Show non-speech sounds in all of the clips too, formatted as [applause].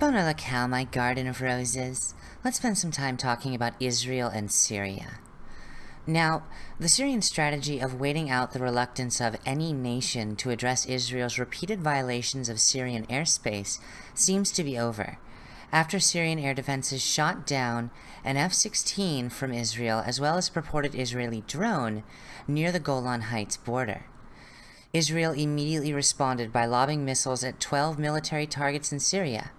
Bona locale, my garden of roses. Let's spend some time talking about Israel and Syria. Now, the Syrian strategy of waiting out the reluctance of any nation to address Israel's repeated violations of Syrian airspace seems to be over. After Syrian air defenses shot down an F-16 from Israel as well as a purported Israeli drone near the Golan Heights border. Israel immediately responded by lobbing missiles at 12 military targets in Syria,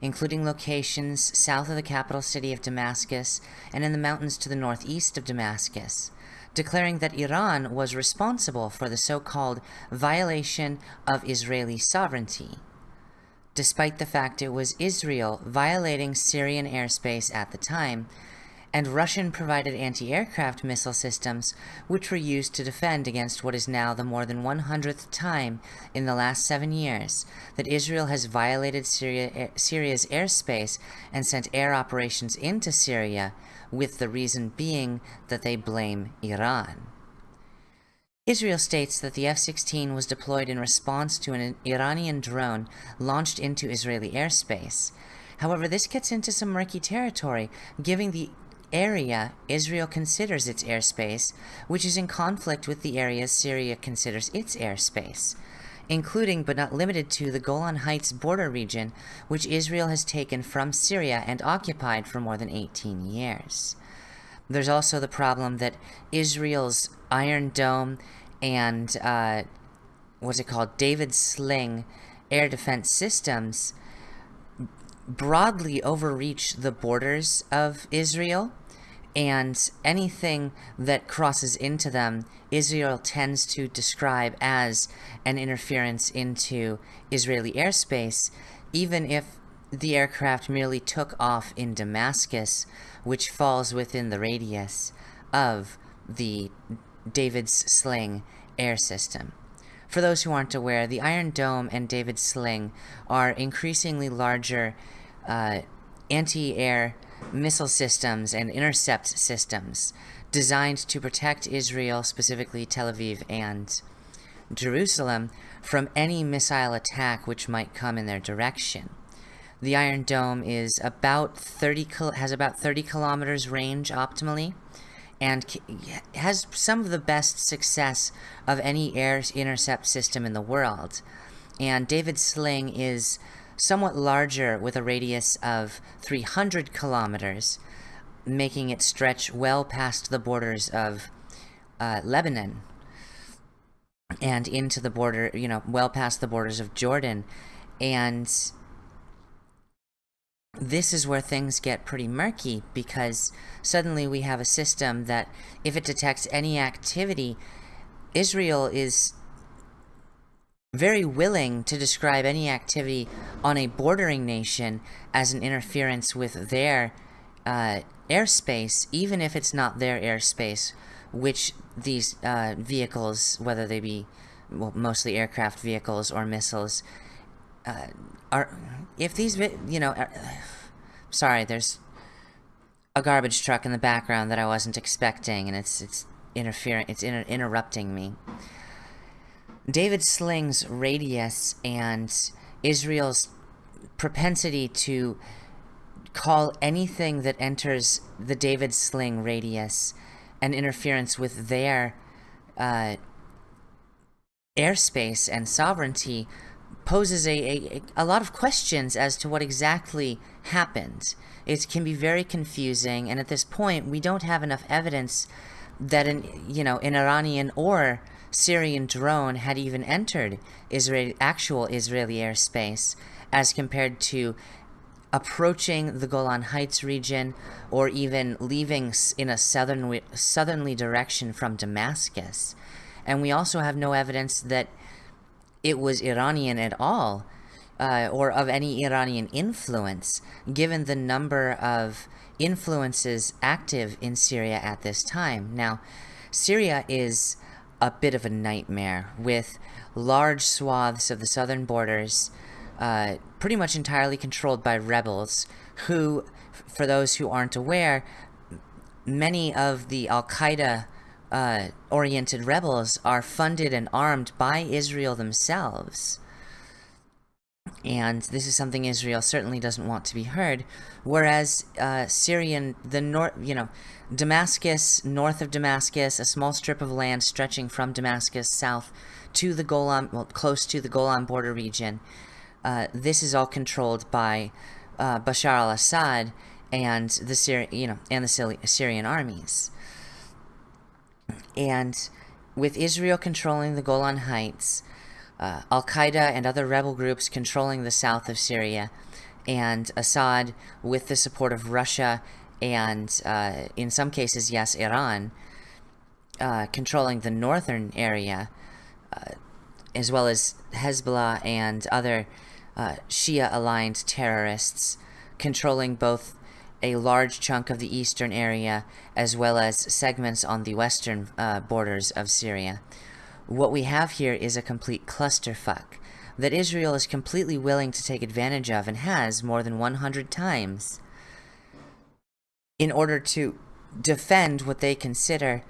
including locations south of the capital city of Damascus and in the mountains to the northeast of Damascus, declaring that Iran was responsible for the so-called violation of Israeli sovereignty, despite the fact it was Israel violating Syrian airspace at the time, and Russian-provided anti-aircraft missile systems, which were used to defend against what is now the more than 100th time in the last seven years that Israel has violated Syria, Syria's airspace and sent air operations into Syria, with the reason being that they blame Iran. Israel states that the F-16 was deployed in response to an Iranian drone launched into Israeli airspace. However, this gets into some murky territory, giving the area Israel considers its airspace, which is in conflict with the areas Syria considers its airspace, including but not limited to the Golan Heights border region, which Israel has taken from Syria and occupied for more than 18 years. There's also the problem that Israel's Iron Dome and, uh, what's it called, David Sling air defense systems broadly overreach the borders of Israel, and anything that crosses into them, Israel tends to describe as an interference into Israeli airspace, even if the aircraft merely took off in Damascus, which falls within the radius of the David's Sling air system. For those who aren't aware, the Iron Dome and David Sling are increasingly larger uh, anti-air missile systems and intercept systems designed to protect Israel, specifically Tel Aviv and Jerusalem, from any missile attack which might come in their direction. The Iron Dome is about 30 has about 30 kilometers range optimally, and has some of the best success of any air intercept system in the world. And David Sling is somewhat larger with a radius of 300 kilometers, making it stretch well past the borders of uh, Lebanon and into the border, you know, well past the borders of Jordan. And this is where things get pretty murky because suddenly we have a system that if it detects any activity, Israel is very willing to describe any activity on a bordering nation as an interference with their uh, airspace, even if it's not their airspace, which these uh, vehicles, whether they be well, mostly aircraft vehicles or missiles, uh, are if these you know, are, [sighs] sorry, there's a garbage truck in the background that I wasn't expecting, and it's it's interfering, it's inter interrupting me. David Sling's radius and Israel's propensity to call anything that enters the David Sling radius an interference with their uh, airspace and sovereignty poses a, a, a lot of questions as to what exactly happened. It can be very confusing, and at this point, we don't have enough evidence that an, you know, an Iranian or Syrian drone had even entered Israeli, actual Israeli airspace as compared to approaching the Golan Heights region or even leaving in a southern, southerly direction from Damascus. And we also have no evidence that it was Iranian at all uh, or of any Iranian influence, given the number of influences active in Syria at this time. Now, Syria is a bit of a nightmare with large swaths of the southern borders uh, pretty much entirely controlled by rebels who, for those who aren't aware, many of the Al-Qaeda uh, oriented rebels are funded and armed by Israel themselves. and this is something Israel certainly doesn't want to be heard. Whereas uh, Syrian, the north, you know, Damascus, north of Damascus, a small strip of land stretching from Damascus south to the Golan, well, close to the Golan border region. Uh, this is all controlled by uh, Bashar al-Assad and the Syri you know, and the Syrian armies. And with Israel controlling the Golan Heights, uh, Al Qaeda and other rebel groups controlling the south of Syria, and Assad, with the support of Russia and, uh, in some cases, yes, Iran, uh, controlling the northern area, uh, as well as Hezbollah and other uh, Shia aligned terrorists, controlling both a large chunk of the eastern area as well as segments on the western uh, borders of Syria. What we have here is a complete clusterfuck that Israel is completely willing to take advantage of and has more than 100 times in order to defend what they consider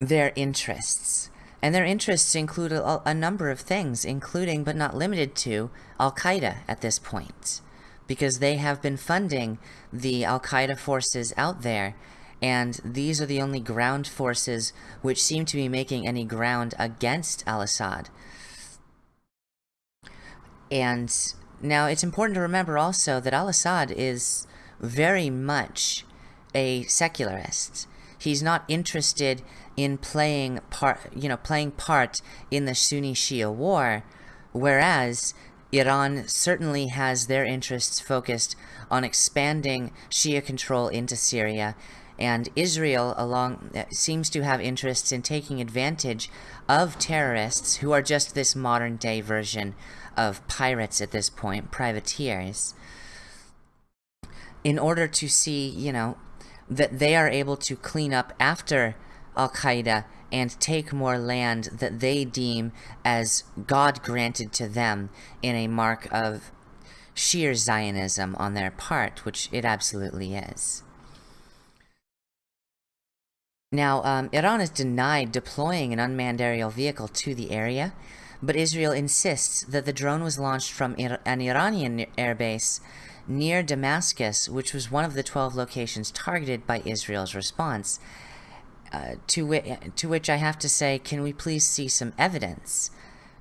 their interests. And their interests include a, a number of things, including but not limited to Al-Qaeda at this point because they have been funding the Al-Qaeda forces out there and these are the only ground forces which seem to be making any ground against al-Assad. And now it's important to remember also that al-Assad is very much a secularist. He's not interested in playing part, you know, playing part in the Sunni-Shia war, whereas Iran certainly has their interests focused on expanding Shia control into Syria, and Israel along seems to have interests in taking advantage of terrorists who are just this modern day version of pirates at this point, privateers, in order to see, you know, that they are able to clean up after Al-Qaeda and take more land that they deem as God granted to them in a mark of sheer Zionism on their part, which it absolutely is. Now, um, Iran has denied deploying an unmanned aerial vehicle to the area, but Israel insists that the drone was launched from an Iranian airbase near Damascus, which was one of the 12 locations targeted by Israel's response, to, to which I have to say, can we please see some evidence?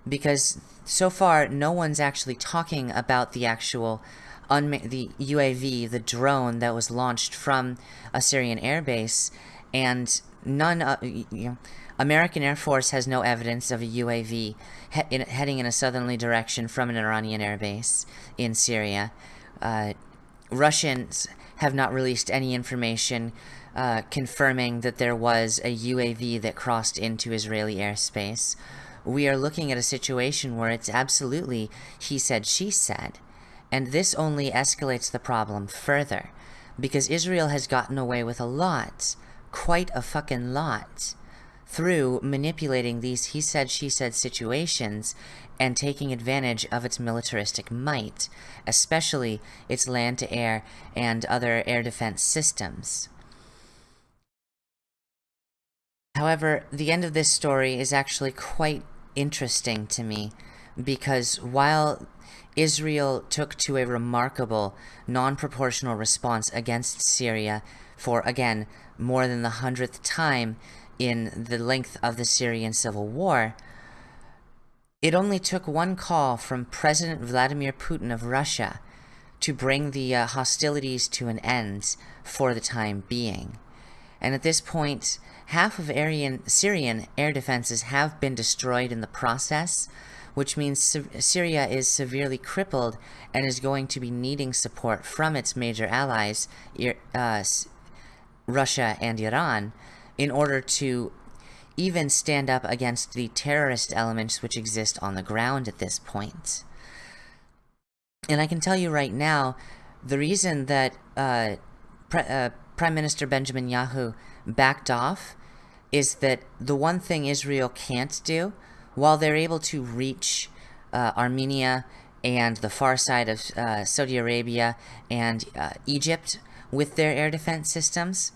Because so far, no one's actually talking about the actual the UAV, the drone that was launched from a Syrian airbase, and none, uh, you know, American Air Force has no evidence of a UAV he in, heading in a southerly direction from an Iranian airbase in Syria. Uh, Russians have not released any information uh, confirming that there was a UAV that crossed into Israeli airspace. We are looking at a situation where it's absolutely he said, she said. And this only escalates the problem further, because Israel has gotten away with a lot, quite a fucking lot, through manipulating these he said, she said situations and taking advantage of its militaristic might, especially its land-to-air and other air defense systems. However, the end of this story is actually quite interesting to me because while Israel took to a remarkable, non-proportional response against Syria for, again, more than the hundredth time in the length of the Syrian civil war, it only took one call from President Vladimir Putin of Russia to bring the uh, hostilities to an end for the time being. And at this point, half of Aryan, Syrian air defenses have been destroyed in the process, which means Syria is severely crippled and is going to be needing support from its major allies, uh, Russia and Iran, in order to even stand up against the terrorist elements which exist on the ground at this point. And I can tell you right now, the reason that uh, Pre uh, Prime Minister Benjamin Yahu backed off is that the one thing Israel can't do, while they're able to reach uh, Armenia and the far side of uh, Saudi Arabia and uh, Egypt with their air defense systems,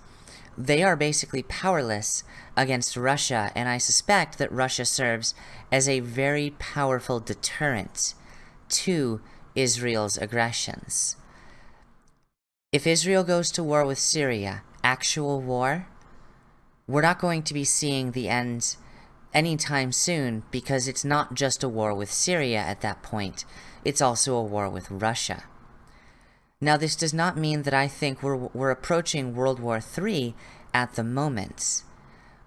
they are basically powerless against Russia, and I suspect that Russia serves as a very powerful deterrent to Israel's aggressions. If Israel goes to war with Syria, actual war, we're not going to be seeing the end anytime soon because it's not just a war with Syria at that point, it's also a war with Russia. Now, this does not mean that I think we're, we're approaching World War III at the moment,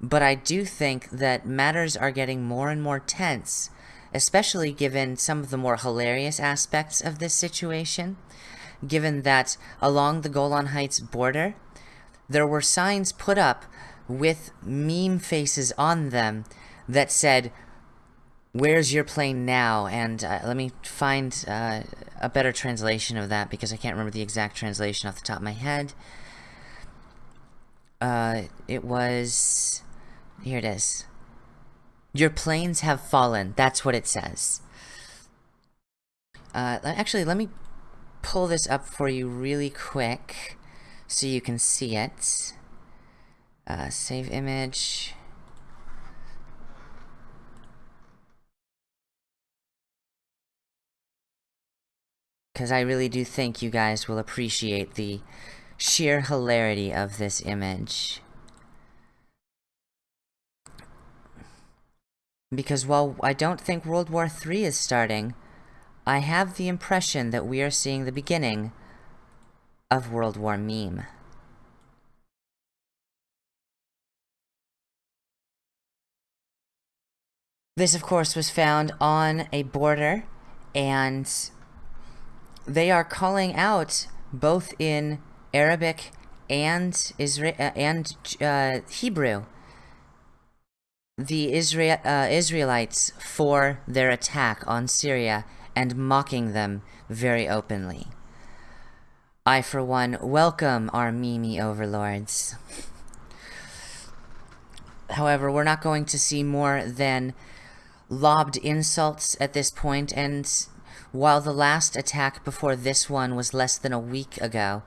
but I do think that matters are getting more and more tense, especially given some of the more hilarious aspects of this situation, given that along the Golan Heights border, there were signs put up with meme faces on them that said, Where's your plane now? And uh, let me find uh, a better translation of that because I can't remember the exact translation off the top of my head. Uh, it was... Here it is. Your planes have fallen. That's what it says. Uh, actually, let me pull this up for you really quick so you can see it. Uh, save image. Because I really do think you guys will appreciate the sheer hilarity of this image. Because while I don't think World War III is starting, I have the impression that we are seeing the beginning of World War Meme. This, of course, was found on a border, and they are calling out both in Arabic and Isra uh, and uh, Hebrew the Isra uh, Israelites for their attack on Syria and mocking them very openly. I, for one, welcome our Mimi overlords. However, we're not going to see more than lobbed insults at this point, and while the last attack before this one was less than a week ago,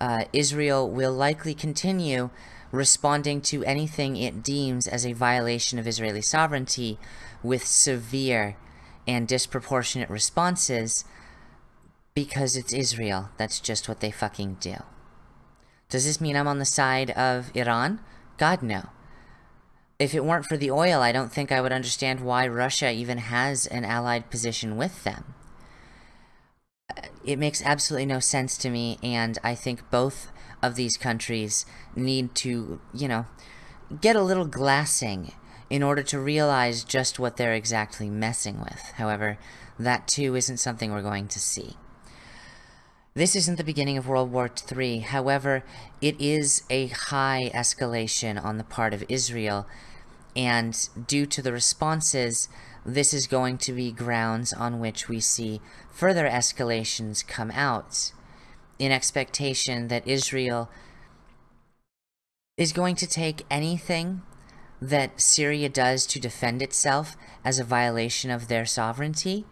uh, Israel will likely continue responding to anything it deems as a violation of Israeli sovereignty with severe and disproportionate responses because it's Israel. That's just what they fucking do. Does this mean I'm on the side of Iran? God, no if it weren't for the oil, I don't think I would understand why Russia even has an allied position with them. It makes absolutely no sense to me, and I think both of these countries need to, you know, get a little glassing in order to realize just what they're exactly messing with. However, that too isn't something we're going to see. This isn't the beginning of World War III, however, it is a high escalation on the part of Israel, and due to the responses, this is going to be grounds on which we see further escalations come out, in expectation that Israel is going to take anything that Syria does to defend itself as a violation of their sovereignty,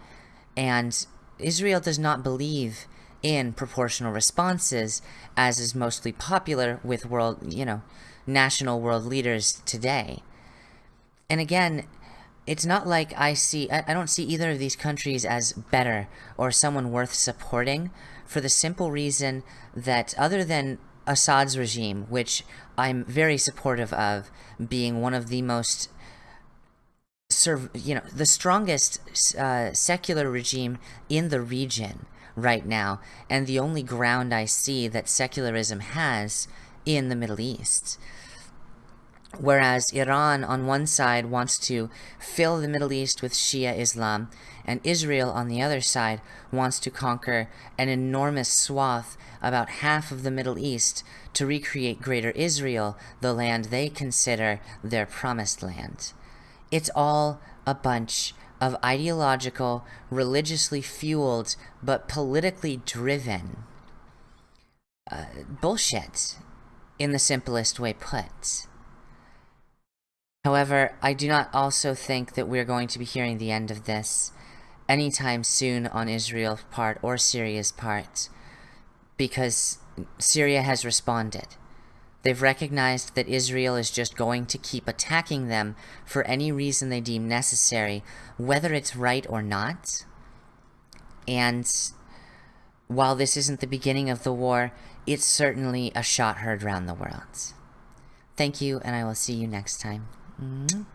and Israel does not believe in proportional responses, as is mostly popular with world, you know, national world leaders today. And again, it's not like I see, I, I don't see either of these countries as better or someone worth supporting for the simple reason that other than Assad's regime, which I'm very supportive of being one of the most you know, the strongest uh, secular regime in the region right now, and the only ground I see that secularism has in the Middle East. Whereas Iran, on one side, wants to fill the Middle East with Shia Islam, and Israel, on the other side, wants to conquer an enormous swath, about half of the Middle East, to recreate Greater Israel, the land they consider their promised land. It's all a bunch of ideological, religiously fueled, but politically driven uh, bullshit, in the simplest way put. However, I do not also think that we're going to be hearing the end of this anytime soon on Israel's part or Syria's part, because Syria has responded. They've recognized that Israel is just going to keep attacking them for any reason they deem necessary, whether it's right or not. And while this isn't the beginning of the war, it's certainly a shot heard around the world. Thank you, and I will see you next time. 嗯。